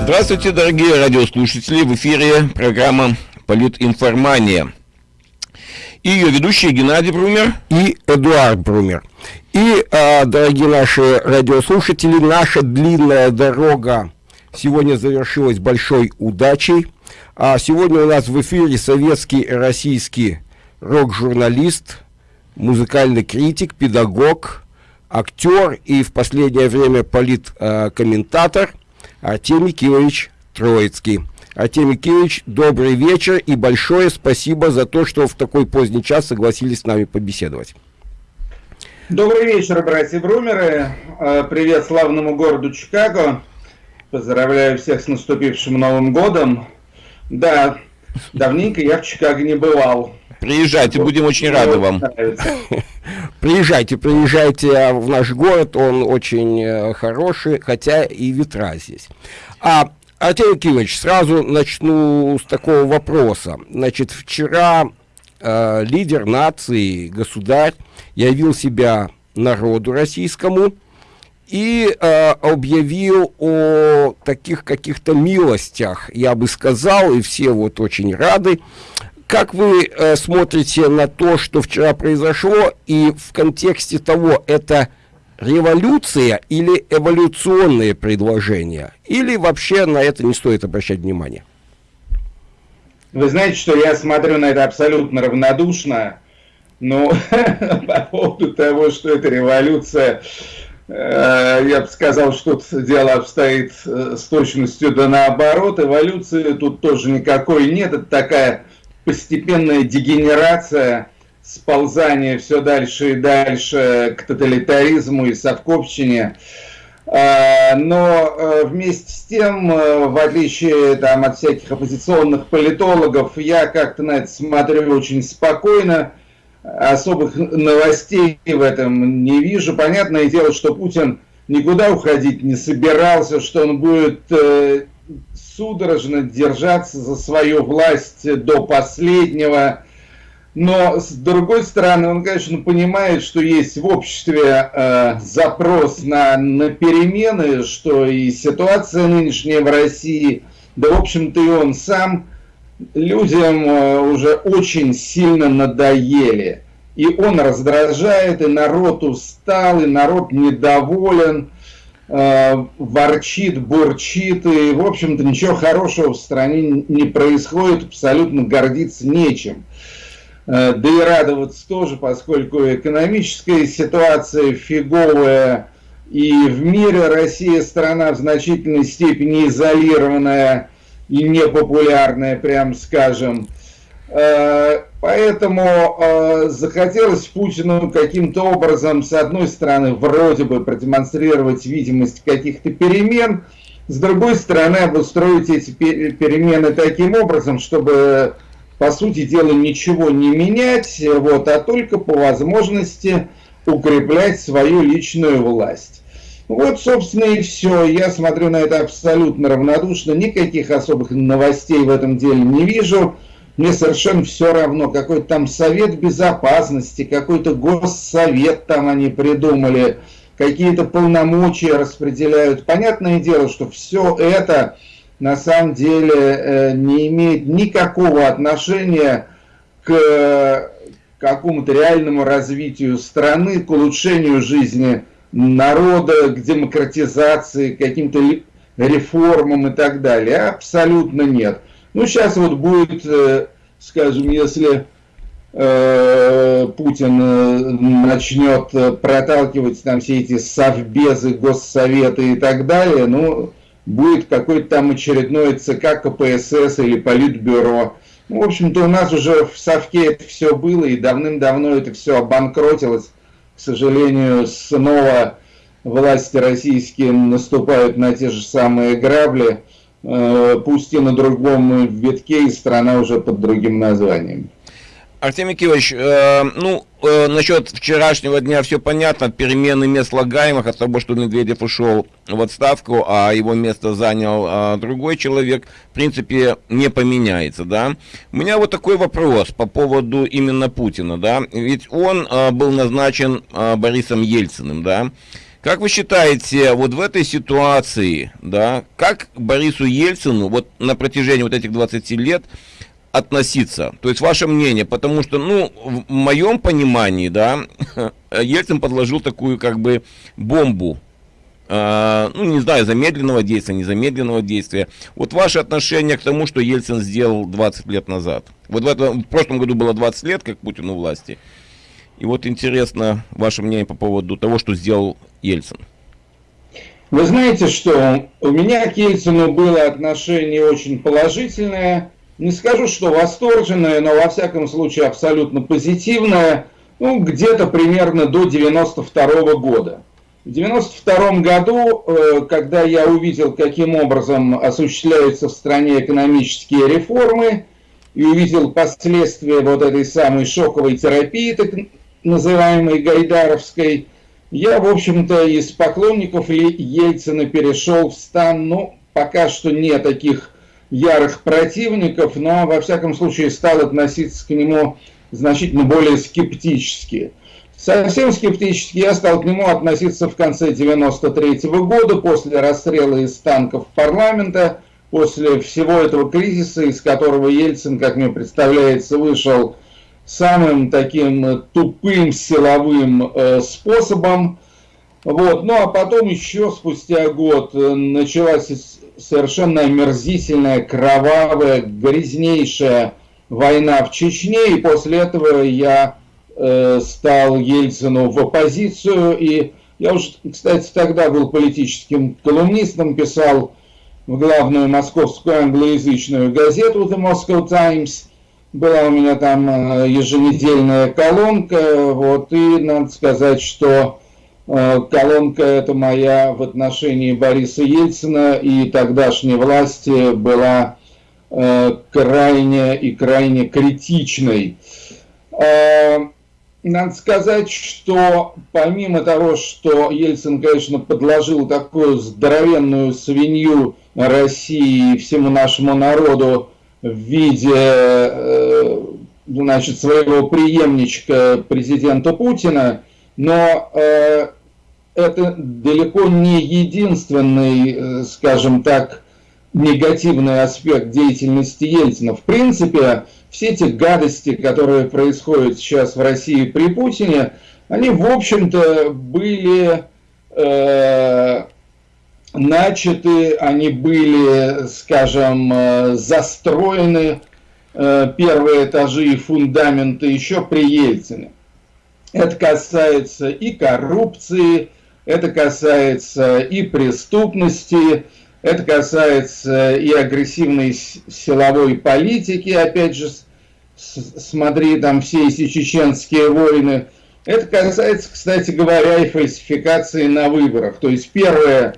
Здравствуйте, дорогие радиослушатели! В эфире программа «Политинформания». И ее ведущие Геннадий Брумер и Эдуард Брумер. И, э, дорогие наши радиослушатели, наша длинная дорога сегодня завершилась большой удачей. А сегодня у нас в эфире советский российский рок-журналист, музыкальный критик, педагог, актер и в последнее время политкомментатор Артемий Кирович Троицкий. Артемий Кирович, добрый вечер и большое спасибо за то, что в такой поздний час согласились с нами побеседовать. Добрый вечер, братья Брумеры. Э, привет славному городу Чикаго. Поздравляю всех с наступившим Новым годом. Да, давненько я в Чикаго не бывал. Приезжайте, будем очень рады вам. Приезжайте, приезжайте в наш город, он очень э, хороший, хотя и ветра здесь. А, Артемий Кириллович, сразу начну с такого вопроса. Значит, вчера э, лидер нации, государь, явил себя народу российскому и э, объявил о таких каких-то милостях, я бы сказал, и все вот очень рады, как вы э, смотрите на то, что вчера произошло, и в контексте того, это революция или эволюционные предложения? Или вообще на это не стоит обращать внимание? Вы знаете, что я смотрю на это абсолютно равнодушно, но по поводу того, что это революция, э, я бы сказал, что тут дело обстоит э, с точностью да наоборот. Эволюции тут тоже никакой нет. Это такая постепенная дегенерация, сползание все дальше и дальше к тоталитаризму и совковщине. А, но э, вместе с тем, э, в отличие там, от всяких оппозиционных политологов, я как-то на это смотрю очень спокойно, особых новостей в этом не вижу. Понятное дело, что Путин никуда уходить не собирался, что он будет э, судорожно держаться за свою власть до последнего. Но с другой стороны, он, конечно, понимает, что есть в обществе э, запрос на, на перемены, что и ситуация нынешняя в России, да, в общем-то, и он сам людям э, уже очень сильно надоели. И он раздражает, и народ устал, и народ недоволен. Э, ворчит, бурчит, и, в общем-то, ничего хорошего в стране не происходит, абсолютно гордиться нечем. Э, да и радоваться тоже, поскольку экономическая ситуация фиговая, и в мире Россия страна в значительной степени изолированная и непопулярная, прям скажем. Э, поэтому э, захотелось Путину каким-то образом, с одной стороны, вроде бы продемонстрировать видимость каких-то перемен, с другой стороны, обустроить эти перемены таким образом, чтобы, по сути дела, ничего не менять, вот, а только по возможности укреплять свою личную власть. Вот, собственно, и все. Я смотрю на это абсолютно равнодушно. Никаких особых новостей в этом деле не вижу. Мне совершенно все равно, какой-то там совет безопасности, какой-то госсовет там они придумали, какие-то полномочия распределяют. Понятное дело, что все это на самом деле э, не имеет никакого отношения к какому-то реальному развитию страны, к улучшению жизни народа, к демократизации, к каким-то реформам и так далее. Абсолютно нет. Ну, сейчас вот будет, э, скажем, если э, Путин э, начнет проталкивать там все эти совбезы, госсоветы и так далее, ну, будет какой-то там очередной ЦК КПСС или Политбюро. Ну, в общем-то, у нас уже в Совке это все было, и давным-давно это все обанкротилось. К сожалению, снова власти российские наступают на те же самые грабли. Э, пусть и на другом витке, и страна уже под другим названием. Артемий Кирович, э, ну, э, насчет вчерашнего дня все понятно, перемены мест слагаемых от того, что Медведев ушел в отставку, а его место занял э, другой человек, в принципе, не поменяется, да. У меня вот такой вопрос по поводу именно Путина, да, ведь он э, был назначен э, Борисом Ельциным, да, Как вы считаете, вот в этой ситуации, да, как Борису Ельцину вот на протяжении вот этих 20 лет относиться? То есть ваше мнение, потому что, ну, в моем понимании, да, Ельцин подложил такую как бы бомбу Uh, ну, не знаю, замедленного действия, незамедленного действия. Вот ваше отношение к тому, что Ельцин сделал 20 лет назад. Вот в, этом, в прошлом году было 20 лет, как Путин у власти. И вот интересно ваше мнение по поводу того, что сделал Ельцин. Вы знаете, что у меня к Ельцину было отношение очень положительное. Не скажу, что восторженное, но во всяком случае абсолютно позитивное. Ну, где-то примерно до 92 -го года. В 92 году, э, когда я увидел, каким образом осуществляются в стране экономические реформы, и увидел последствия вот этой самой шоковой терапии, так называемой Гайдаровской, я, в общем-то, из поклонников Ельцина перешел в стан, ну, пока что не таких ярых противников, но, во всяком случае, стал относиться к нему значительно более скептически. Совсем скептически я стал к нему относиться в конце 93 -го года, после расстрела из танков парламента, после всего этого кризиса, из которого Ельцин, как мне представляется, вышел самым таким тупым силовым э, способом. Вот. Ну а потом еще спустя год э, началась совершенно омерзительная, кровавая, грязнейшая война в Чечне, и после этого я э, стал Ельцину в оппозицию, и я уже, кстати, тогда был политическим колумнистом, писал в главную московскую англоязычную газету The Moscow Times – была у меня там э, еженедельная колонка, вот, и надо сказать, что э, колонка эта моя в отношении Бориса Ельцина и тогдашней власти была э, крайне и крайне критичной. Надо сказать, что помимо того, что Ельцин, конечно, подложил такую здоровенную свинью России и всему нашему народу, в виде э, значит, своего преемничка президента Путина, но э, это далеко не единственный, э, скажем так, негативный аспект деятельности Ельцина. В принципе, все эти гадости, которые происходят сейчас в России при Путине, они, в общем-то, были начаты, они были, скажем, э, застроены, э, первые этажи и фундаменты еще при Ельцине. Это касается и коррупции, это касается и преступности, это касается и агрессивной силовой политики, опять же, смотри там все эти чеченские войны. Это касается, кстати говоря, и фальсификации на выборах. То есть первое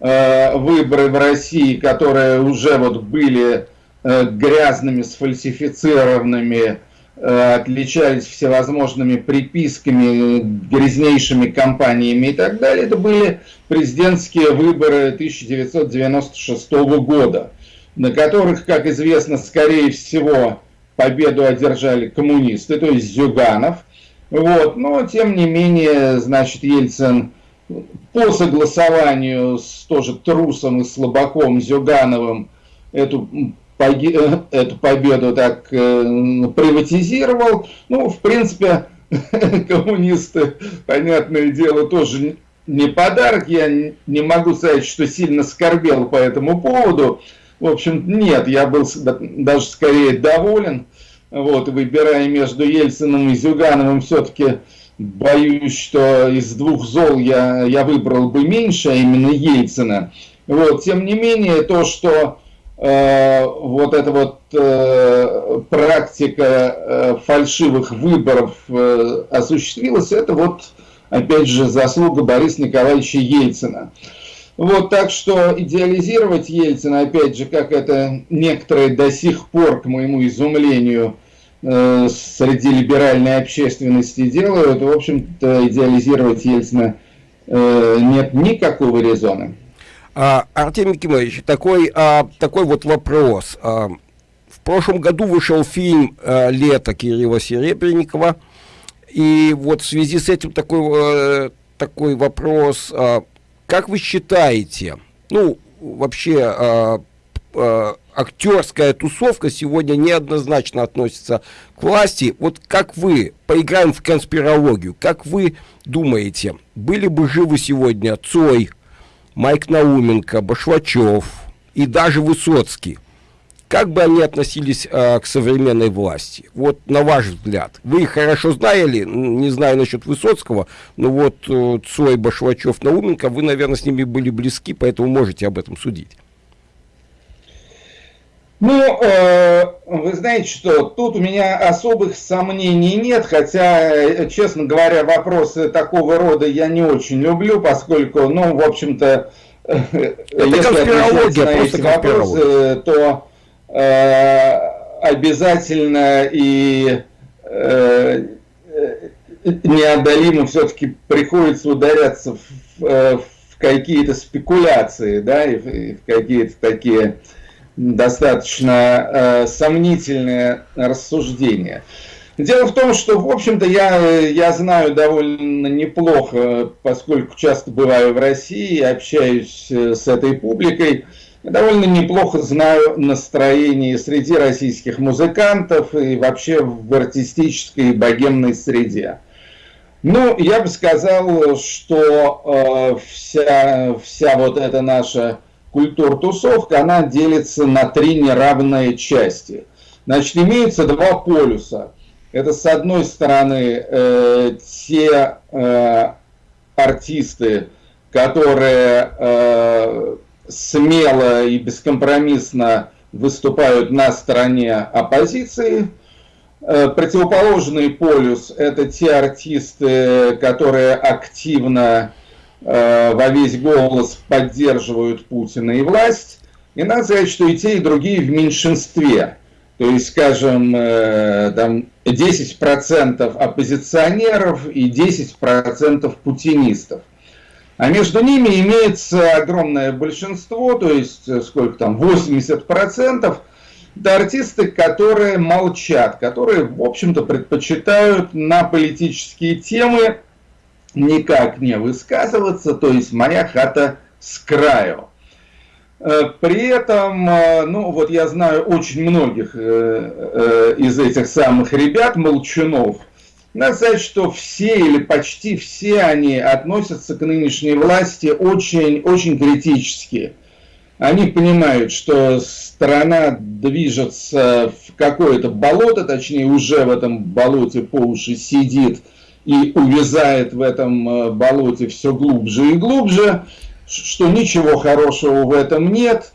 выборы в России, которые уже вот были э, грязными, сфальсифицированными, э, отличались всевозможными приписками, грязнейшими кампаниями и так далее, это были президентские выборы 1996 года, на которых, как известно, скорее всего, победу одержали коммунисты, то есть Зюганов. Вот. Но, тем не менее, значит, Ельцин по согласованию с тоже трусом и слабаком Зюгановым эту, э, эту победу так э, приватизировал. Ну, в принципе, коммунисты, понятное дело, тоже не подарок. Я не могу сказать, что сильно скорбел по этому поводу. В общем, нет, я был даже скорее доволен. Вот, выбирая между Ельциным и Зюгановым, все-таки боюсь, что из двух зол я, я выбрал бы меньше, а именно Ельцина. Вот, тем не менее, то, что э, вот эта вот э, практика э, фальшивых выборов э, осуществилась, это вот, опять же, заслуга Бориса Николаевича Ельцина. Вот, так что идеализировать Ельцина, опять же, как это некоторые до сих пор, к моему изумлению, среди либеральной общественности делают, в общем-то, идеализировать Ельцина э, нет никакого резона. А, Артемий Кимович, такой, а, такой вот вопрос. А, в прошлом году вышел фильм а, «Лето» Кирилла Серебренникова, и вот в связи с этим такой, такой вопрос. А, как вы считаете, ну, вообще а, актерская тусовка сегодня неоднозначно относится к власти. Вот как вы, поиграем в конспирологию, как вы думаете, были бы живы сегодня Цой, Майк Науменко, Башлачев и даже Высоцкий? Как бы они относились э, к современной власти? Вот на ваш взгляд. Вы их хорошо знали, не знаю насчет Высоцкого, но вот э, Цой, Башлачев, Науменко, вы, наверное, с ними были близки, поэтому можете об этом судить. Ну, э, вы знаете что, тут у меня особых сомнений нет, хотя, э, честно говоря, вопросы такого рода я не очень люблю, поскольку, ну, в общем-то, э, если отвечать на эти вопросы, то э, обязательно и э, неодолимо все-таки приходится ударяться в, в какие-то спекуляции, да, и в, и в какие-то такие достаточно э, сомнительные рассуждения. Дело в том, что, в общем-то, я, я знаю довольно неплохо, поскольку часто бываю в России, общаюсь э, с этой публикой, довольно неплохо знаю настроение среди российских музыкантов и вообще в артистической богемной среде. Ну, я бы сказал, что э, вся, вся вот эта наша культур-тусовка, она делится на три неравные части. Значит, имеется два полюса. Это, с одной стороны, э, те э, артисты, которые э, смело и бескомпромиссно выступают на стороне оппозиции. Э, противоположный полюс – это те артисты, которые активно Э, во весь голос поддерживают Путина и власть. И надо сказать, что и те, и другие в меньшинстве. То есть, скажем, э, там 10% оппозиционеров и 10% путинистов. А между ними имеется огромное большинство, то есть э, сколько там, 80%, это артисты, которые молчат, которые, в общем-то, предпочитают на политические темы никак не высказываться, то есть моя хата с краю. Э, при этом, э, ну вот я знаю очень многих э, из этих самых ребят, молчунов, надо сказать, что все или почти все они относятся к нынешней власти очень, очень критически. Они понимают, что страна движется в какое-то болото, точнее уже в этом болоте по уши сидит – и увязает в этом э, болоте все глубже и глубже, что ничего хорошего в этом нет.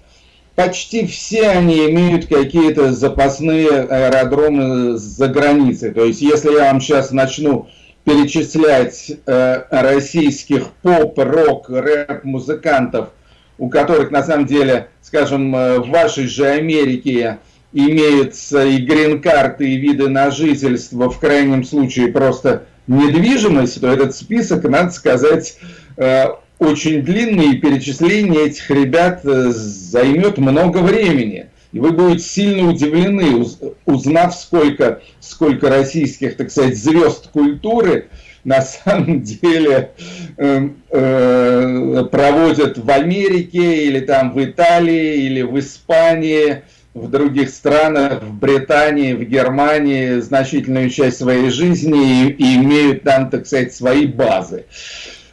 Почти все они имеют какие-то запасные аэродромы за границей. То есть, если я вам сейчас начну перечислять э, российских поп, рок, рэп-музыкантов, у которых на самом деле, скажем, э, в вашей же Америке имеются и грин-карты, и виды на жительство, в крайнем случае просто недвижимость, то этот список, надо сказать, э, очень длинный, и перечисление этих ребят э, займет много времени. И вы будете сильно удивлены, узнав, сколько, сколько российских, так сказать, звезд культуры на самом деле э, э, проводят в Америке, или там в Италии, или в Испании, в других странах, в Британии, в Германии значительную часть своей жизни и, и имеют там, так сказать, свои базы.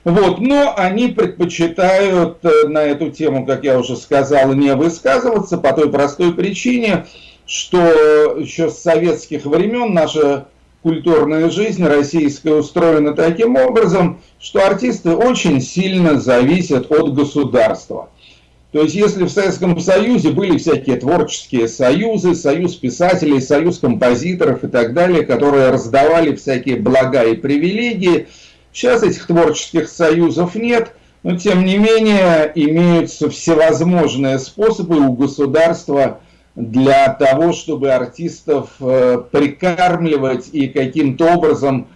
Вот, но они предпочитают э, на эту тему, как я уже сказал, не высказываться по той простой причине, что еще с советских времен наша культурная жизнь российская устроена таким образом, что артисты очень сильно зависят от государства. То есть, если в Советском Союзе были всякие творческие союзы, союз писателей, союз композиторов и так далее, которые раздавали всякие блага и привилегии, сейчас этих творческих союзов нет, но тем не менее имеются всевозможные способы у государства для того, чтобы артистов э, прикармливать и каким-то образом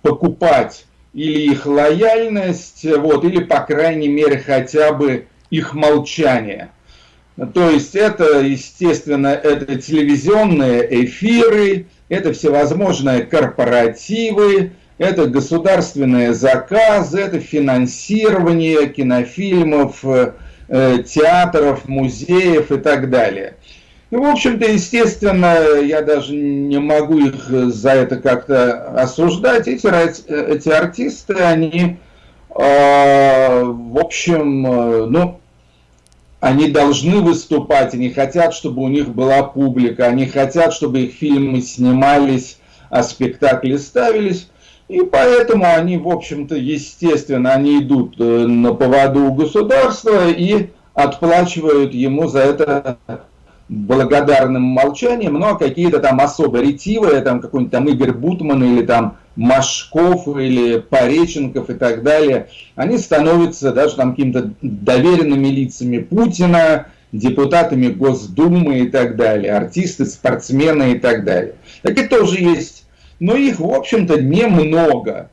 покупать. Или их лояльность, вот, или, по крайней мере, хотя бы их молчание. То есть это, естественно, это телевизионные эфиры, это всевозможные корпоративы, это государственные заказы, это финансирование кинофильмов, э, театров, музеев и так далее. Ну, в общем-то, естественно, я даже не могу их за это как-то осуждать. Эти, эти артисты, они, э, в общем, э, ну, они должны выступать, они хотят, чтобы у них была публика, они хотят, чтобы их фильмы снимались, а спектакли ставились. И поэтому они, в общем-то, естественно, они идут э, на поводу у государства и отплачивают ему за это благодарным молчанием, но какие-то там особо ретивые, там какой-нибудь там Игорь Бутман или там Машков или Пореченков и так далее, они становятся даже там какими-то доверенными лицами Путина, депутатами Госдумы и так далее, артисты, спортсмены и так далее. Такие тоже есть, но их, в общем-то, немного.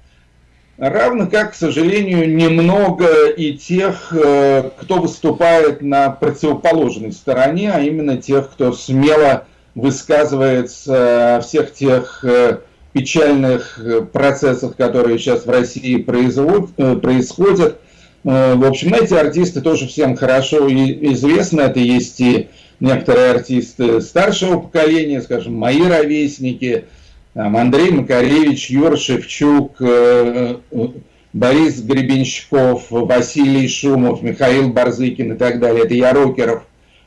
Равно как, к сожалению, немного и тех, э, кто выступает на противоположной стороне, а именно тех, кто смело высказывается о всех тех э, печальных э, процессах, которые сейчас в России происходят. В общем, эти артисты тоже всем хорошо известны. Это есть и некоторые артисты старшего поколения, скажем, мои ровесники – там Андрей Макаревич, Юр Шевчук, э, э, Борис Гребенщиков, Василий Шумов, Михаил Барзыкин и так далее. Это я рокеров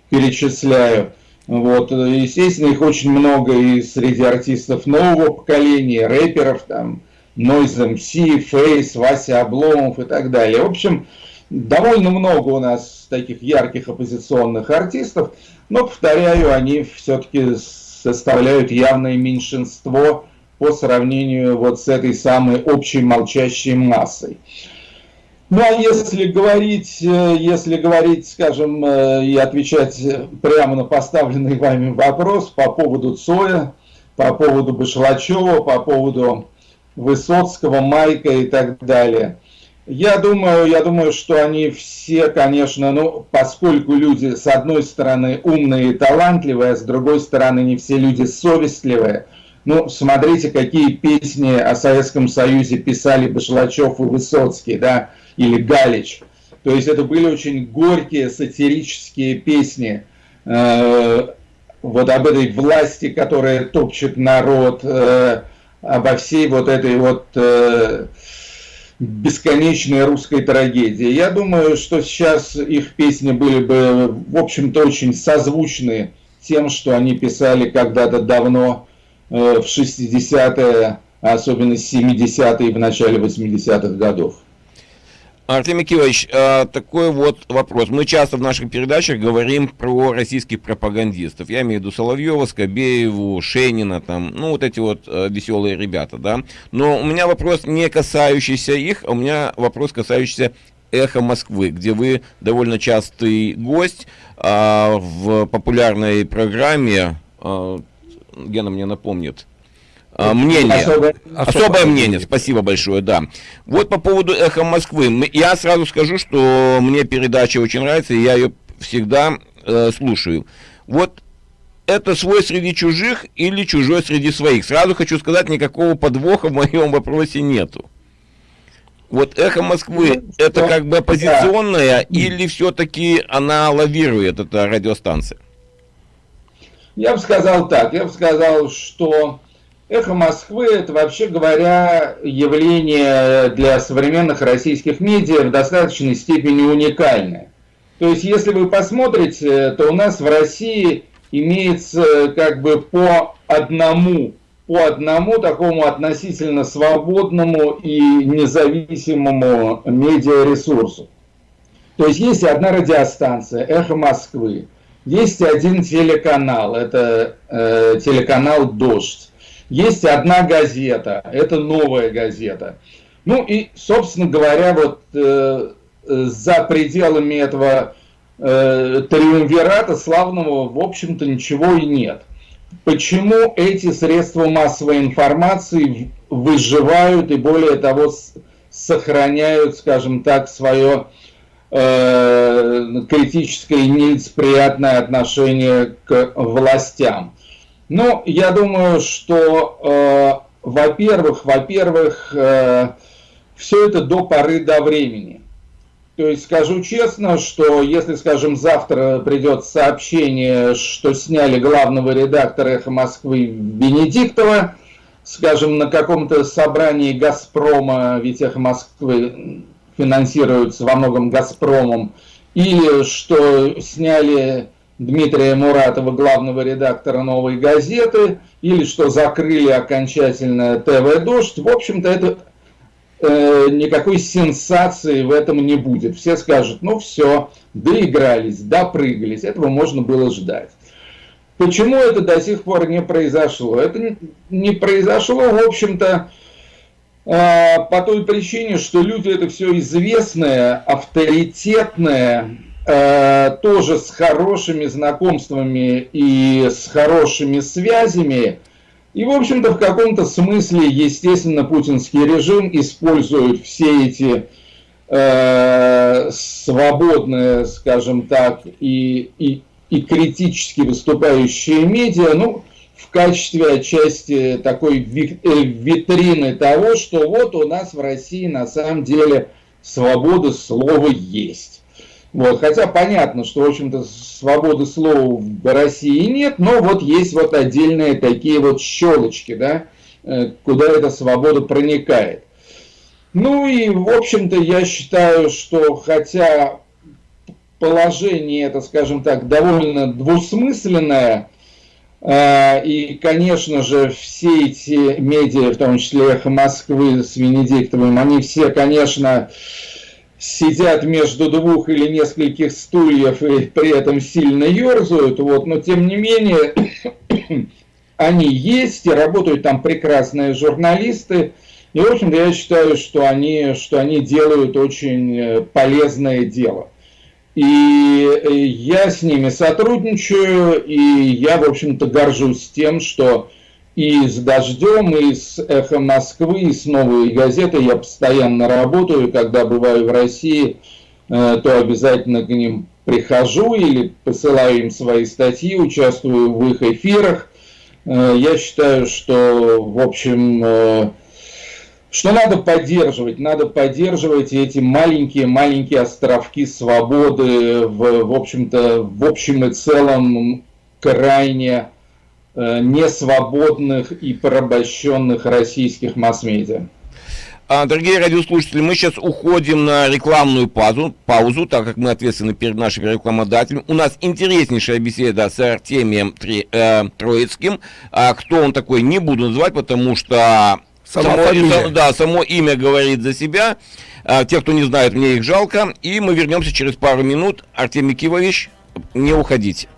перечисляю. Вот. Естественно, их очень много и среди артистов нового поколения, рэперов, там, Noise MC, Фейс, Вася Обломов и так далее. В общем, довольно много у нас таких ярких оппозиционных артистов, но, повторяю, они все-таки составляют явное меньшинство по сравнению вот с этой самой общей молчащей массой. Ну а если говорить, э, если говорить, скажем, э, и отвечать прямо на поставленный вами вопрос по поводу Цоя, по поводу Башлачева, по поводу Высоцкого, Майка и так далее – я думаю, я думаю, что они все, конечно, ну, поскольку люди, с одной стороны, умные и талантливые, а с другой стороны, не все люди совестливые. Ну, смотрите, какие песни о Советском Союзе писали Башлачев и Высоцкий, да, или Галич. То есть это были очень горькие сатирические песни э, вот об этой власти, которая топчет народ, э, обо всей вот этой вот... Э, бесконечной русской трагедии. Я думаю, что сейчас их песни были бы, в общем-то, очень созвучны тем, что они писали когда-то давно, э, в 60-е, а особенно 70-е и в начале 80-х годов. Артемий Кирович, а, такой вот вопрос. Мы часто в наших передачах говорим про российских пропагандистов. Я имею в виду Соловьева, Скобееву, Шенина, там, ну, вот эти вот а, веселые ребята, да. Но у меня вопрос не касающийся их, а у меня вопрос касающийся «Эхо Москвы», где вы довольно частый гость а, в популярной программе, а, Гена мне напомнит, мнение, особое, особое мнение, спасибо большое, да. Вот по поводу «Эхо Москвы», я сразу скажу, что мне передача очень нравится, и я ее всегда э, слушаю. Вот это свой среди чужих или чужой среди своих? Сразу хочу сказать, никакого подвоха в моем вопросе нету. Вот «Эхо Москвы» ну, это как бы оппозиционная да. или все-таки она лавирует, эта радиостанция? Я бы сказал так, я бы сказал, что Эхо Москвы – это, вообще говоря, явление для современных российских медиа в достаточной степени уникальное. То есть, если вы посмотрите, то у нас в России имеется как бы по одному, по одному такому относительно свободному и независимому медиаресурсу. То есть, есть одна радиостанция «Эхо Москвы», есть один телеканал, это э, телеканал «Дождь». Есть одна газета, это новая газета. Ну и, собственно говоря, вот э, за пределами этого э, триумвирата славного, в общем-то, ничего и нет. Почему эти средства массовой информации выживают и, более того, сохраняют, скажем так, свое э, критическое и нелицеприятное отношение к властям? Ну, я думаю, что во-первых, во-первых, э, все это до поры до времени. То есть скажу честно, что если, скажем, завтра придет сообщение, что сняли главного редактора «Эхо Москвы» Венедиктова, скажем, на каком-то собрании «Газпрома», ведь «Эхо Москвы» финансируется во многом «Газпромом», или что сняли Дмитрия Муратова, главного редактора «Новой газеты», или что закрыли окончательно ТВ «Дождь». В общем-то, это э, никакой сенсации в этом не будет. Все скажут, ну все, доигрались, допрыгались, этого можно было ждать. Почему это до сих пор не произошло? Это не произошло, в общем-то, э, по той причине, что люди это все известные, авторитетные, э, тоже с хорошими знакомствами и с хорошими связями – и, в общем-то, в каком-то смысле, естественно, путинский режим использует все эти э, свободные, скажем так, и, и, и критически выступающие медиа, ну, в качестве отчасти такой э, витрины того, что вот у нас в России на самом деле свобода слова есть. Вот, хотя понятно, что, в общем-то, свободы слова в России нет, но вот есть вот отдельные такие вот щелочки, да, э, куда эта свобода проникает. Ну и, в общем-то, я считаю, что хотя положение это, скажем так, довольно двусмысленное, э, и, конечно же, все эти медиа, в том числе «Эхо Москвы» с Венедиктовым, они все, конечно, сидят между двух или нескольких стульев и при этом сильно ерзают, вот, но тем не менее они есть и работают там прекрасные журналисты. И, в общем-то, я считаю, что они, что они делают очень э, полезное дело. И э, я с ними сотрудничаю, и я, в общем-то, горжусь тем, что и с «Дождем», и с «Эхом Москвы», и с «Новой газетой» я постоянно работаю. Когда бываю в России, э, то обязательно к ним прихожу или посылаю им свои статьи, участвую в их эфирах. Э, я считаю, что, в общем, э, что надо поддерживать? Надо поддерживать эти маленькие-маленькие островки свободы в, в общем-то, в общем и целом крайне несвободных и порабощенных российских масс-медиа. А, дорогие радиослушатели, мы сейчас уходим на рекламную паузу, паузу, так как мы ответственны перед нашим рекламодателем. У нас интереснейшая беседа с Артемием Три, э, Троицким. А кто он такой, не буду называть, потому что само, само, да, само имя говорит за себя. А, те, кто не знает, мне их жалко. И мы вернемся через пару минут. Артемий Кивович, не уходите.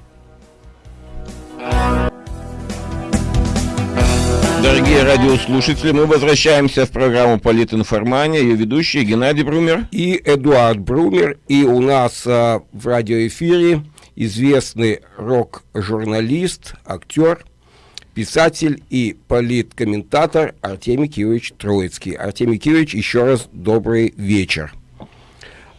Дорогие радиослушатели, мы возвращаемся в программу «Политинформания». Ее ведущие Геннадий Брумер и Эдуард Брумер. И у нас а, в радиоэфире известный рок-журналист, актер, писатель и политкомментатор Артемий Киевич Троицкий. Артемий Киевич, еще раз добрый вечер.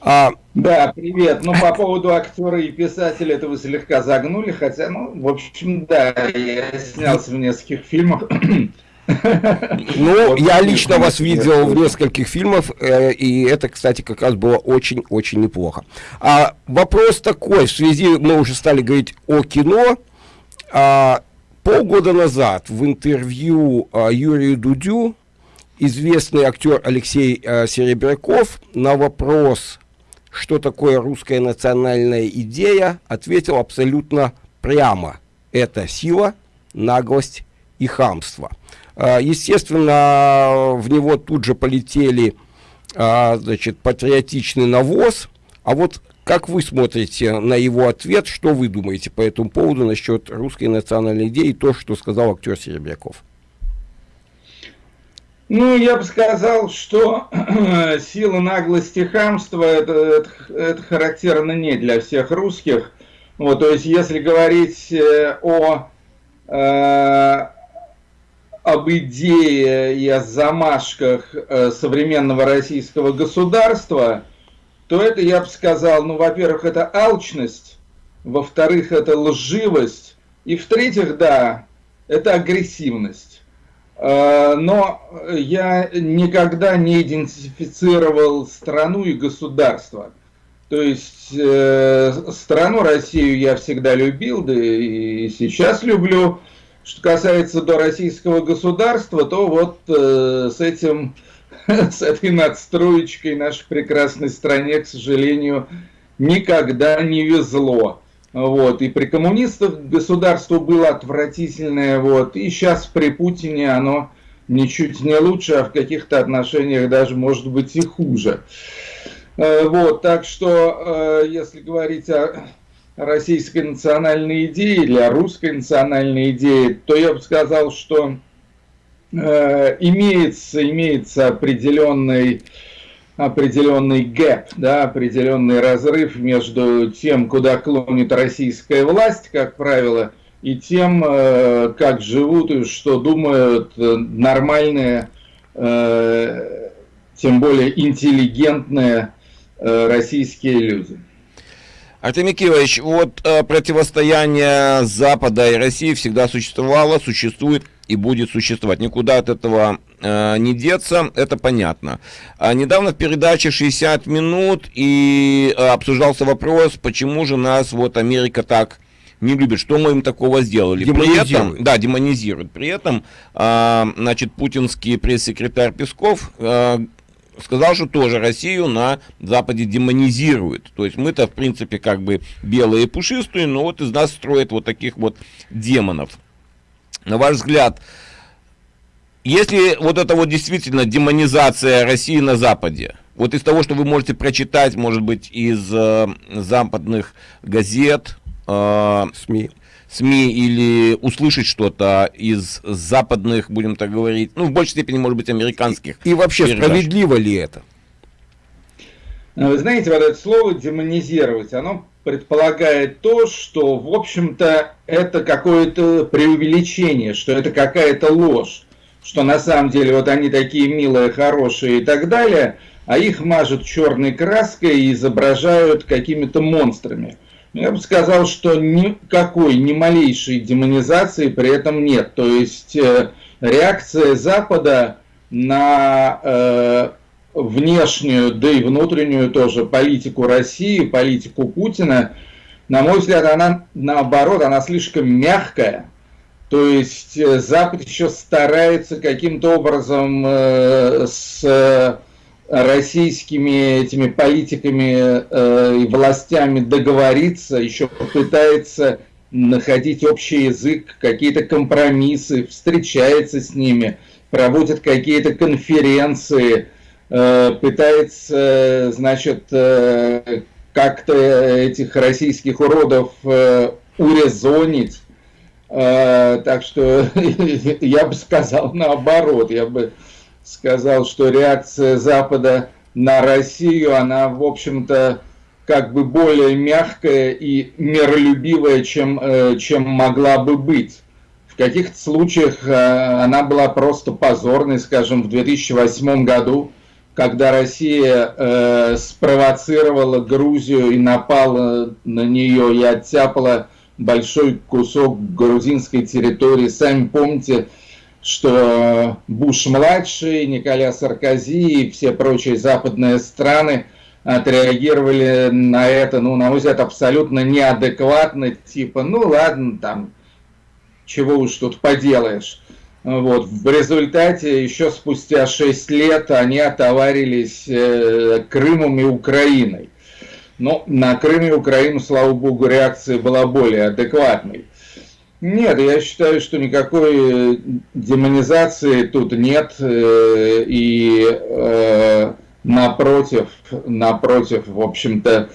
А, да, привет. Ну, по поводу актера и писателя это вы слегка загнули, хотя, ну, в общем, да, я снялся в нескольких фильмах. Ну, я лично вас видел в нескольких фильмах, э, и это, кстати, как раз было очень-очень неплохо. А вопрос такой, в связи, мы уже стали говорить о кино, а, полгода назад в интервью а, Юрию Дудю известный актер Алексей а, Серебряков на вопрос что такое русская национальная идея, ответил абсолютно прямо. Это сила, наглость и хамство. А, естественно, в него тут же полетели а, значит, патриотичный навоз. А вот как вы смотрите на его ответ, что вы думаете по этому поводу насчет русской национальной идеи и то, что сказал актер Серебряков? Ну, я бы сказал, что сила наглости хамства это, это, это характерно не для всех русских. Вот, то есть, если говорить э, о, э, об идее и о замашках э, современного российского государства, то это, я бы сказал, ну, во-первых, это алчность, во-вторых, это лживость, и в-третьих, да, это агрессивность. Э, но я никогда не идентифицировал страну и государство. То есть э, страну Россию я всегда любил, да и сейчас люблю. Что касается до российского государства, то вот э, с этим, с этой надстроечкой нашей прекрасной стране, к сожалению, никогда не везло. Вот. И при коммунистах государство было отвратительное, вот. и сейчас при Путине оно ничуть не лучше, а в каких-то отношениях даже может быть и хуже. Э, вот, так что, э, если говорить о российской национальной идее или о русской национальной идее, то я бы сказал, что э, имеется, имеется определенный определенный гэп, да, определенный разрыв между тем, куда клонит российская власть, как правило, и тем, э, как живут и что думают нормальные, э, тем более интеллигентные э, российские люди. Артемий Кирович, вот противостояние Запада и России всегда существовало, существует и будет существовать. Никуда от этого э, не деться, это понятно. А недавно в передаче 60 минут и э, обсуждался вопрос, почему же нас вот Америка так не любит, что мы им такого сделали. При этом, да, демонизирует. При этом, э, значит, путинский пресс-секретарь Песков э, сказал, что тоже Россию на Западе демонизирует. То есть мы-то, в принципе, как бы белые и пушистые, но вот из нас строят вот таких вот демонов. На ваш взгляд, если вот это вот действительно демонизация России на Западе, вот из того, что вы можете прочитать, может быть, из э, западных газет, э, СМИ, СМИ или услышать что-то из западных, будем так говорить, ну, в большей степени, может быть, американских. И, и вообще, передач. справедливо ли это? Вы знаете, вот это слово демонизировать, оно предполагает то, что, в общем-то, это какое-то преувеличение, что это какая-то ложь, что на самом деле вот они такие милые, хорошие и так далее, а их мажут черной краской и изображают какими-то монстрами. Я бы сказал, что никакой, ни малейшей демонизации при этом нет. То есть э, реакция Запада на э, внешнюю, да и внутреннюю тоже политику России, политику Путина, на мой взгляд, она наоборот, она слишком мягкая. То есть э, Запад еще старается каким-то образом э, с российскими этими политиками э, и властями договориться, еще пытается находить общий язык, какие-то компромиссы, встречается с ними, проводит какие-то конференции, Э, пытается, значит, э, как-то этих российских уродов э, урезонить. Так что я бы сказал наоборот, я бы сказал, что реакция Запада на Россию, она, в общем-то, как бы более мягкая и миролюбивая, чем, чем могла бы быть. В каких-то случаях она была просто позорной, скажем, в 2008 году когда Россия э, спровоцировала Грузию и напала на нее и оттяпала большой кусок грузинской территории. Сами помните, что Буш-младший, Николя Саркози и все прочие западные страны отреагировали на это, ну, на мой взгляд, абсолютно неадекватно, типа, ну, ладно, там, чего уж тут поделаешь. Вот. В результате еще спустя 6 лет они отоварились э, Крымом и Украиной. Но на Крым и Украину, слава богу, реакция была более адекватной. Нет, я считаю, что никакой э, демонизации тут нет. Э, и напротив, напротив, в общем-то,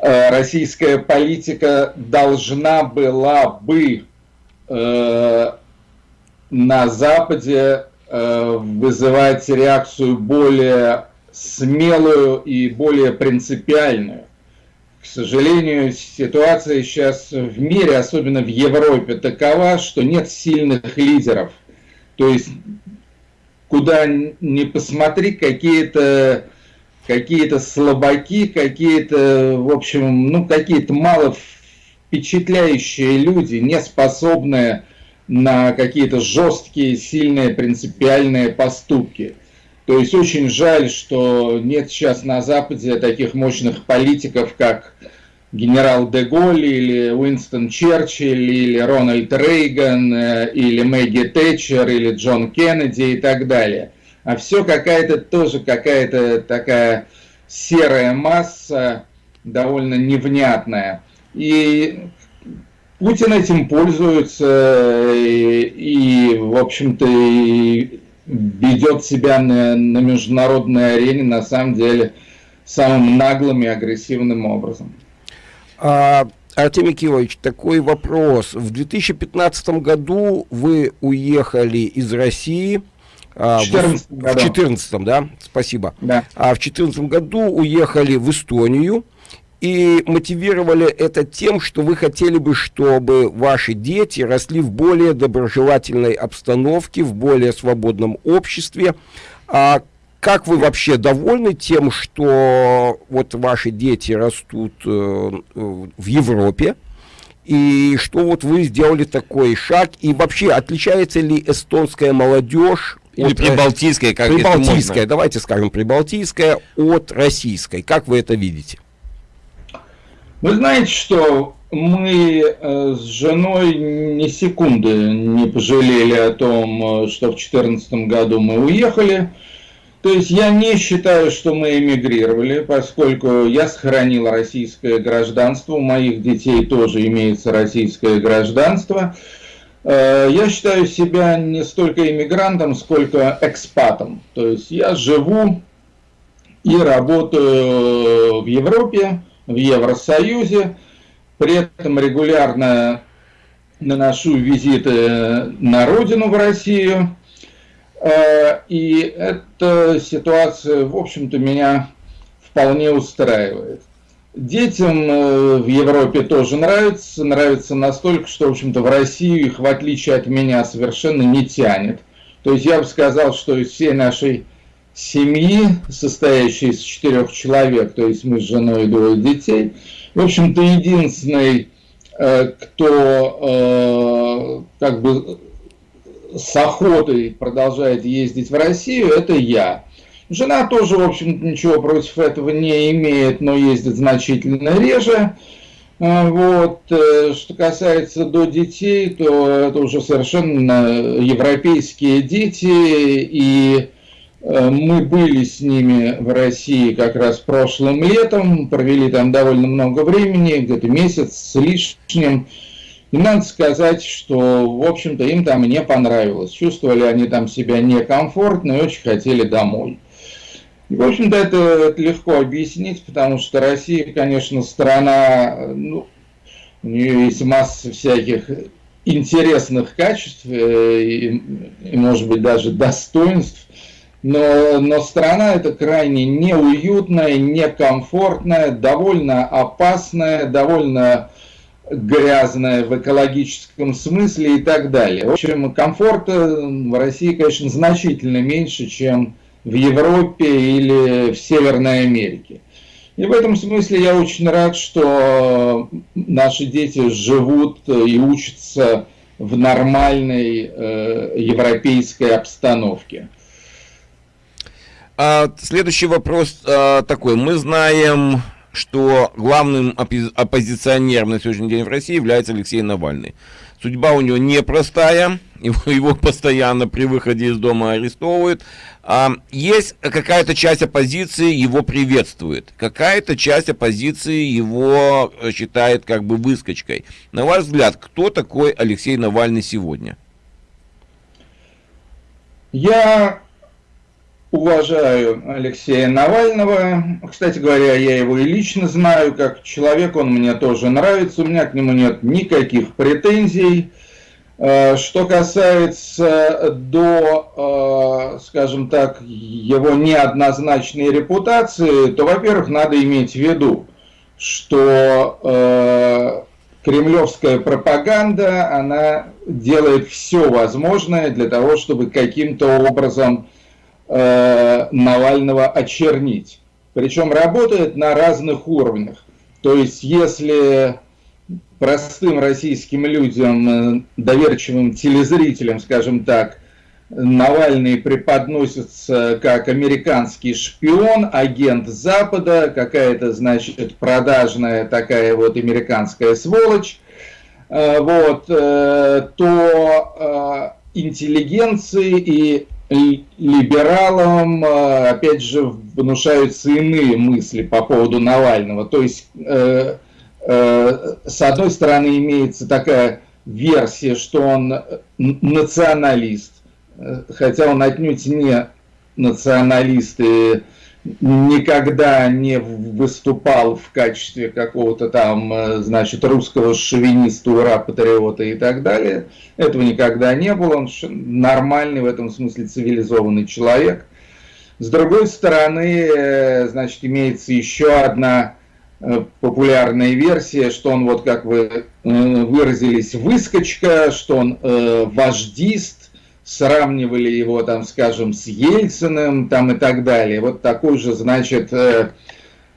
российская политика должна была бы на Западе э, вызывать реакцию более смелую и более принципиальную. К сожалению, ситуация сейчас в мире, особенно в Европе, такова, что нет сильных лидеров. То есть, куда ни посмотри, какие-то какие-то слабаки, какие-то, в общем, ну, какие-то мало впечатляющие люди, не способные на какие-то жесткие, сильные, принципиальные поступки. То есть очень жаль, что нет сейчас на Западе таких мощных политиков, как генерал де Голли или Уинстон Черчилль или Рональд Рейган э, или Мэгги Тэтчер или Джон Кеннеди и так далее. А все какая-то тоже какая-то такая серая масса, довольно невнятная. И Путин этим пользуется и, и в общем-то, ведет себя на, на международной арене, на самом деле, самым наглым и агрессивным образом. А, Артемий Кириллович, такой вопрос. В 2015 году вы уехали из России. А, в 2014 в да? Спасибо. Да. А в 2014 году уехали в Эстонию и мотивировали это тем, что вы хотели бы, чтобы ваши дети росли в более доброжелательной обстановке, в более свободном обществе. А как вы вообще довольны тем, что вот ваши дети растут э, в Европе? И что вот вы сделали такой шаг? И вообще отличается ли эстонская молодежь или прибалтийская, как прибалтийская, давайте скажем, прибалтийская от российской. Как вы это видите? Вы знаете, что мы э, с женой ни секунды не пожалели о том, э, что в 2014 году мы уехали. То есть я не считаю, что мы эмигрировали, поскольку я сохранил российское гражданство, у моих детей тоже имеется российское гражданство. Э, я считаю себя не столько иммигрантом, сколько экспатом. То есть я живу и работаю в Европе, в Евросоюзе, при этом регулярно наношу визиты на родину в Россию – Э, и эта ситуация, в общем-то, меня вполне устраивает. Детям э, в Европе тоже нравится, нравится настолько, что, в общем-то, в Россию их, в отличие от меня, совершенно не тянет. То есть я бы сказал, что из всей нашей семьи, состоящей из четырех человек, то есть мы с женой и двое детей, в общем-то, единственный, э, кто как бы с охотой продолжает ездить в Россию, это я. Жена тоже, в общем ничего против этого не имеет, но ездит значительно реже. А, вот. Э, что касается до детей, то это уже совершенно европейские дети, и э, мы были с ними в России как раз прошлым летом, провели там довольно много времени, где-то месяц с лишним. И надо сказать, что, в общем-то, им там не понравилось. Чувствовали они там себя некомфортно и очень хотели домой. И, в общем-то, это, это легко объяснить, потому что Россия, конечно, страна, ну, у нее есть масса всяких интересных качеств э, и, и может быть, даже достоинств, но, но страна это крайне неуютная, некомфортная, довольно опасная, довольно грязная в экологическом смысле и так далее. В общем, комфорта в России, конечно, значительно меньше, чем в Европе или в Северной Америке. И в этом смысле я очень рад, что наши дети живут и учатся в нормальной э, европейской обстановке. А, следующий вопрос а, такой. Мы знаем что главным оппозиционером на сегодняшний день в России является Алексей Навальный. Судьба у него непростая, его, его постоянно при выходе из дома арестовывают. А, есть какая-то часть оппозиции его приветствует, какая-то часть оппозиции его считает как бы выскочкой. На ваш взгляд, кто такой Алексей Навальный сегодня? Я уважаю Алексея Навального. Кстати говоря, я его и лично знаю, как человек он мне тоже нравится, у меня к нему нет никаких претензий. Э, что касается до, э, скажем так, его неоднозначной репутации, то, во-первых, надо иметь в виду, что э, кремлевская пропаганда, она делает все возможное для того, чтобы каким-то образом Э, Навального очернить. Причем работает на разных уровнях. То есть, если простым российским людям, доверчивым телезрителям, скажем так, Навальный преподносится как американский шпион, агент Запада, какая-то, значит, продажная такая вот американская сволочь, э, вот, э, то э, интеллигенции и либералам, опять же, внушаются иные мысли по поводу Навального. То есть, с одной стороны, имеется такая версия, что он националист, хотя он отнюдь не националист и никогда не выступал в качестве какого-то там, э, значит, русского шовиниста, ура, патриота и так далее. Этого никогда не было. Он нормальный в этом смысле цивилизованный человек. С другой стороны, э, значит, имеется еще одна э, популярная версия, что он, вот как вы выразились, выскочка, что он вождист, сравнивали его, там, скажем, с Ельциным, там и так далее. Вот такой же, значит, э,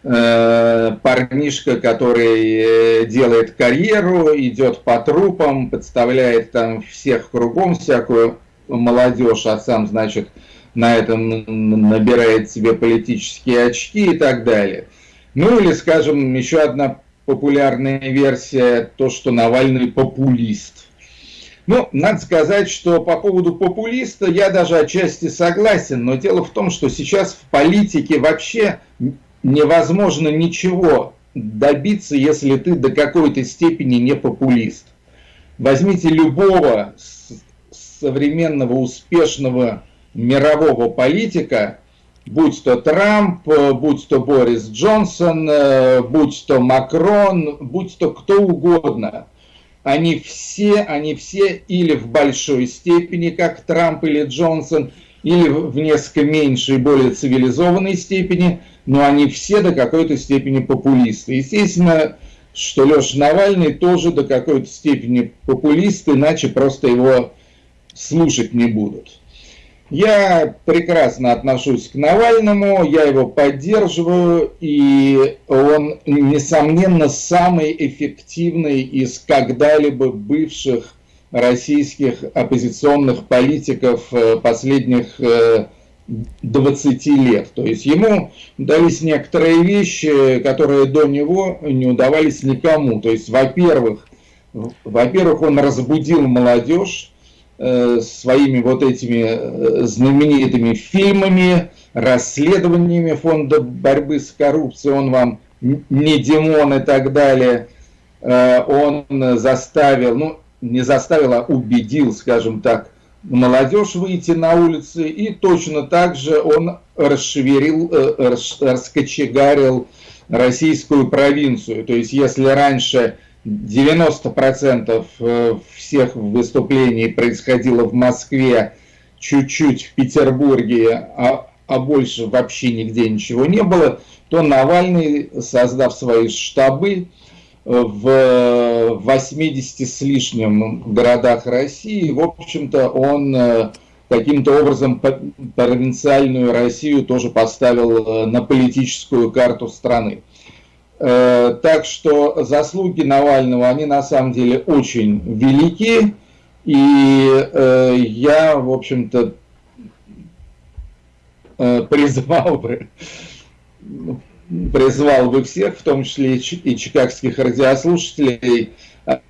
э, парнишка, который э, делает карьеру, идет по трупам, подставляет там всех кругом, всякую молодежь, а сам, значит, на этом набирает себе политические очки и так далее. Ну или, скажем, еще одна популярная версия, то, что Навальный популист. Ну, надо сказать, что по поводу популиста я даже отчасти согласен, но дело в том, что сейчас в политике вообще невозможно ничего добиться, если ты до какой-то степени не популист. Возьмите любого современного успешного мирового политика, будь то Трамп, будь то Борис Джонсон, э, будь то Макрон, будь то кто угодно – они все, они все или в большой степени, как Трамп или Джонсон, или в несколько меньшей, более цивилизованной степени, но они все до какой-то степени популисты. Естественно, что Леша Навальный тоже до какой-то степени популист, иначе просто его слушать не будут. Я прекрасно отношусь к Навальному, я его поддерживаю, и он, несомненно, самый эффективный из когда-либо бывших российских оппозиционных политиков э, последних 20 э, лет. То есть ему дались некоторые вещи, которые до него не удавались никому. То есть, во-первых, во-первых, он разбудил молодежь, своими вот этими э, знаменитыми фильмами, расследованиями фонда борьбы с коррупцией, он вам не Димон и так далее, э, он заставил, ну не заставил, а убедил, скажем так, молодежь выйти на улицы, и точно так же он расшевелил, раскочегарил российскую провинцию. То есть, если раньше 90% э, всех выступлений происходило в Москве, чуть-чуть в Петербурге, а, а больше вообще нигде ничего не было, то Навальный, создав свои штабы э, в 80 с лишним городах России, в общем-то, он э, каким-то образом провинциальную Россию тоже поставил на политическую карту страны. Э, так что заслуги Навального, они на самом деле очень велики. И э, я, в общем-то, э, призвал бы, призвал бы всех, в том числе и чикагских радиослушателей,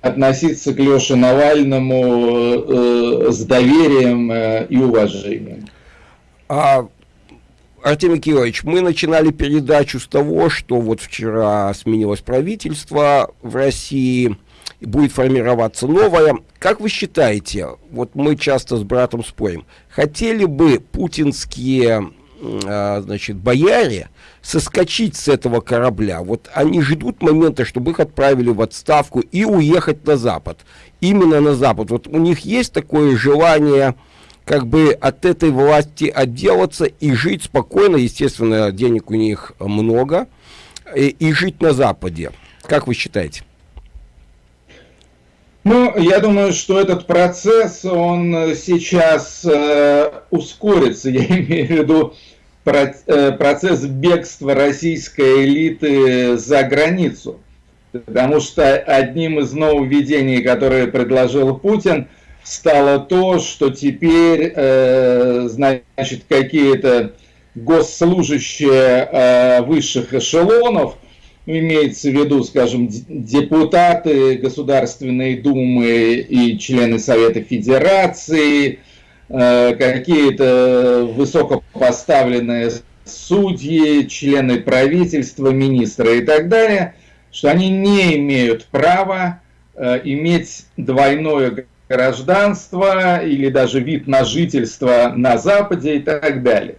относиться к Леше Навальному с доверием и уважением. А Артемий Кириллович, мы начинали передачу с того, что вот вчера сменилось правительство в России, будет формироваться новое. Как вы считаете, вот мы часто с братом спорим, хотели бы путинские а, значит, бояре соскочить с этого корабля. Вот они ждут момента, чтобы их отправили в отставку и уехать на Запад. Именно на Запад. Вот у них есть такое желание как бы от этой власти отделаться и жить спокойно, естественно, денег у них много, и, и жить на Западе. Как вы считаете? Ну, я думаю, что этот процесс, он сейчас э, ускорится. Я имею в виду про, э, процесс бегства российской элиты за границу. Потому что одним из нововведений, которые предложил Путин, стало то, что теперь, э, значит, какие-то госслужащие э, высших эшелонов, имеется в виду, скажем, депутаты Государственной Думы и члены Совета Федерации, э, какие-то высокопоставленные судьи, члены правительства, министры и так далее, что они не имеют права э, иметь двойное гражданство или даже вид на жительство на Западе и так далее.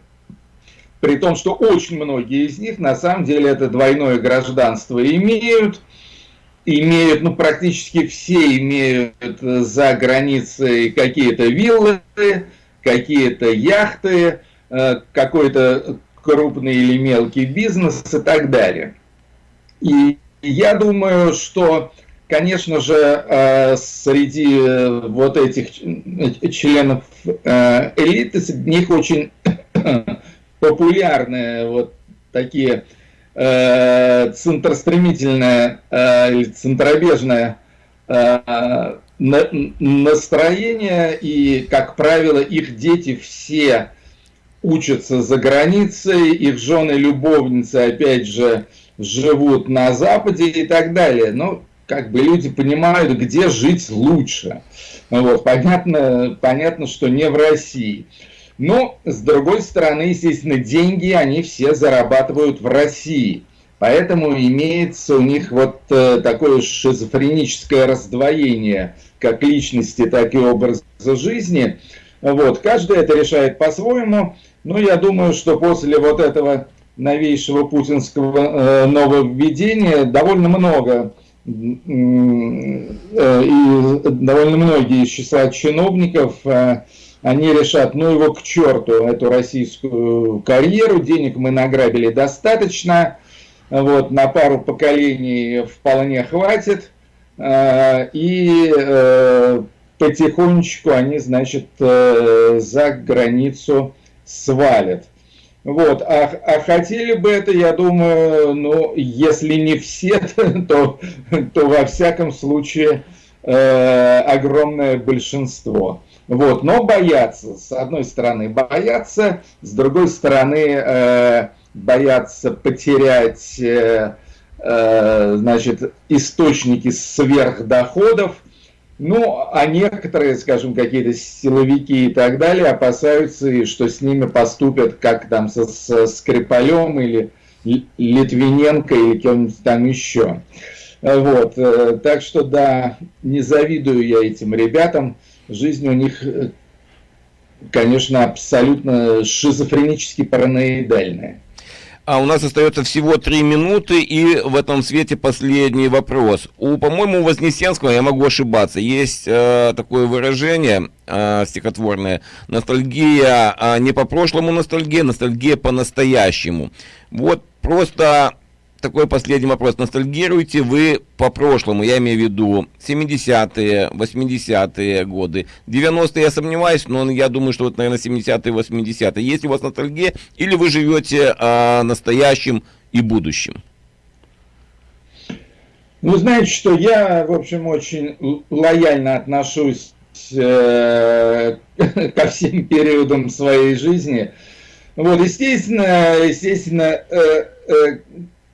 При том, что очень многие из них на самом деле это двойное гражданство имеют, имеют, ну практически все имеют за границей какие-то виллы, какие-то яхты, э, какой-то крупный или мелкий бизнес и так далее. И я думаю, что, конечно же, э, среди вот этих членов э, элиты, среди них очень популярные вот такие э, центростремительное э, или центробежное э, настроение, и, как правило, их дети все учатся за границей, их жены-любовницы, опять же, живут на Западе и так далее. Но как бы люди понимают, где жить лучше. Вот, понятно, понятно, что не в России. Но, с другой стороны, естественно, деньги они все зарабатывают в России. Поэтому имеется у них вот э, такое шизофреническое раздвоение как личности, так и образа жизни. Вот, каждый это решает по-своему. Но я думаю, что после вот этого новейшего путинского э, нововведения довольно много и довольно многие из числа чиновников э, они решат, ну его к черту, эту российскую карьеру, денег мы награбили достаточно, вот, на пару поколений вполне хватит, э, и э, потихонечку они, значит, э, за границу свалят. Вот, а, а хотели бы это, я думаю, ну, если не все, то, то во всяком случае э, огромное большинство. Вот, но боятся, с одной стороны боятся, с другой стороны э, боятся потерять э, э, значит, источники сверхдоходов, ну, а некоторые, скажем, какие-то силовики и так далее опасаются, что с ними поступят как там со, со Скрипалем или Литвиненко или кем-нибудь там еще. Вот, э, так что да, не завидую я этим ребятам жизнь у них, э, конечно, абсолютно шизофренически параноидальная. А у нас остается всего три минуты, и в этом свете последний вопрос. У, по-моему, Вознесенского, я могу ошибаться, есть э, такое выражение э, стихотворное, ностальгия э, не по прошлому ностальгия, ностальгия по настоящему. Вот просто такой последний вопрос. Ностальгируете вы по прошлому, я имею в виду 70-е, 80-е годы. 90-е я сомневаюсь, но я думаю, что вот, наверное, 70-е, 80-е. Есть у вас ностальгия или вы живете а, настоящим и будущим? Ну, знаете, что я, в общем, очень лояльно отношусь э, ко всем периодам своей жизни. Вот, естественно, естественно, э, э,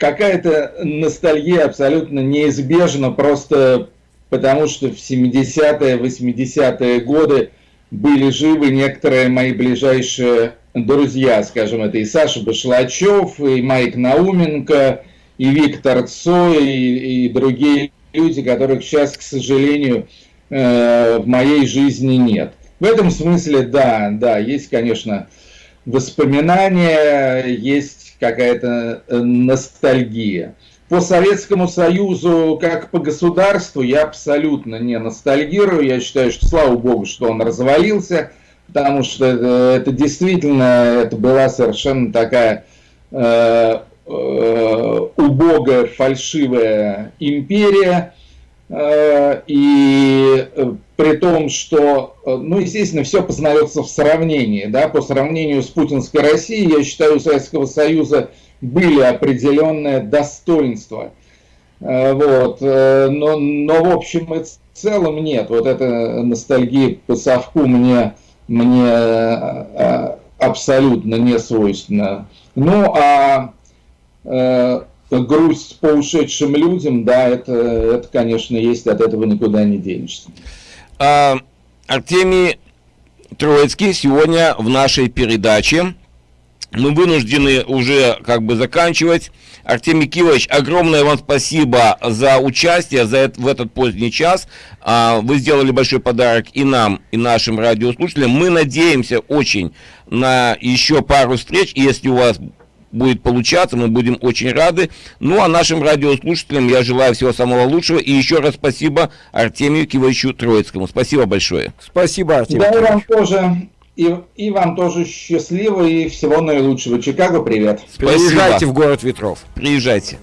какая-то ностальгия абсолютно неизбежна, просто потому что в 70-е, 80-е годы были живы некоторые мои ближайшие друзья, скажем, это и Саша Башлачев, и Майк Науменко, и Виктор Цой, и, и другие люди, которых сейчас, к сожалению, э, в моей жизни нет. В этом смысле, да, да, есть, конечно, воспоминания, есть какая-то э, ностальгия. По Советскому Союзу, как по государству, я абсолютно не ностальгирую. Я считаю, что слава богу, что он развалился, потому что это, это действительно это была совершенно такая э, э, убогая, фальшивая империя. Э, и э, при том, что, э, ну, естественно, все познается в сравнении, да, по сравнению с путинской Россией, я считаю, у Советского Союза были определенные достоинства. Вот, но, но в общем и целом нет. Вот эта ностальгия по совку мне, мне абсолютно не свойственна. Ну, а грусть по ушедшим людям, да, это, это, конечно, есть, от этого никуда не денешься. А, Артемий Троицкий сегодня в нашей передаче. Мы вынуждены уже как бы заканчивать. Артемий Кивович, огромное вам спасибо за участие за это, в этот поздний час. А, вы сделали большой подарок и нам, и нашим радиослушателям. Мы надеемся очень на еще пару встреч. Если у вас будет получаться, мы будем очень рады. Ну, а нашим радиослушателям я желаю всего самого лучшего. И еще раз спасибо Артемию Кивовичу Троицкому. Спасибо большое. Спасибо, Артемий. Да, и вам тоже. И, и вам тоже счастливо и всего наилучшего. Чикаго, привет. Приезжайте в город ветров. Приезжайте.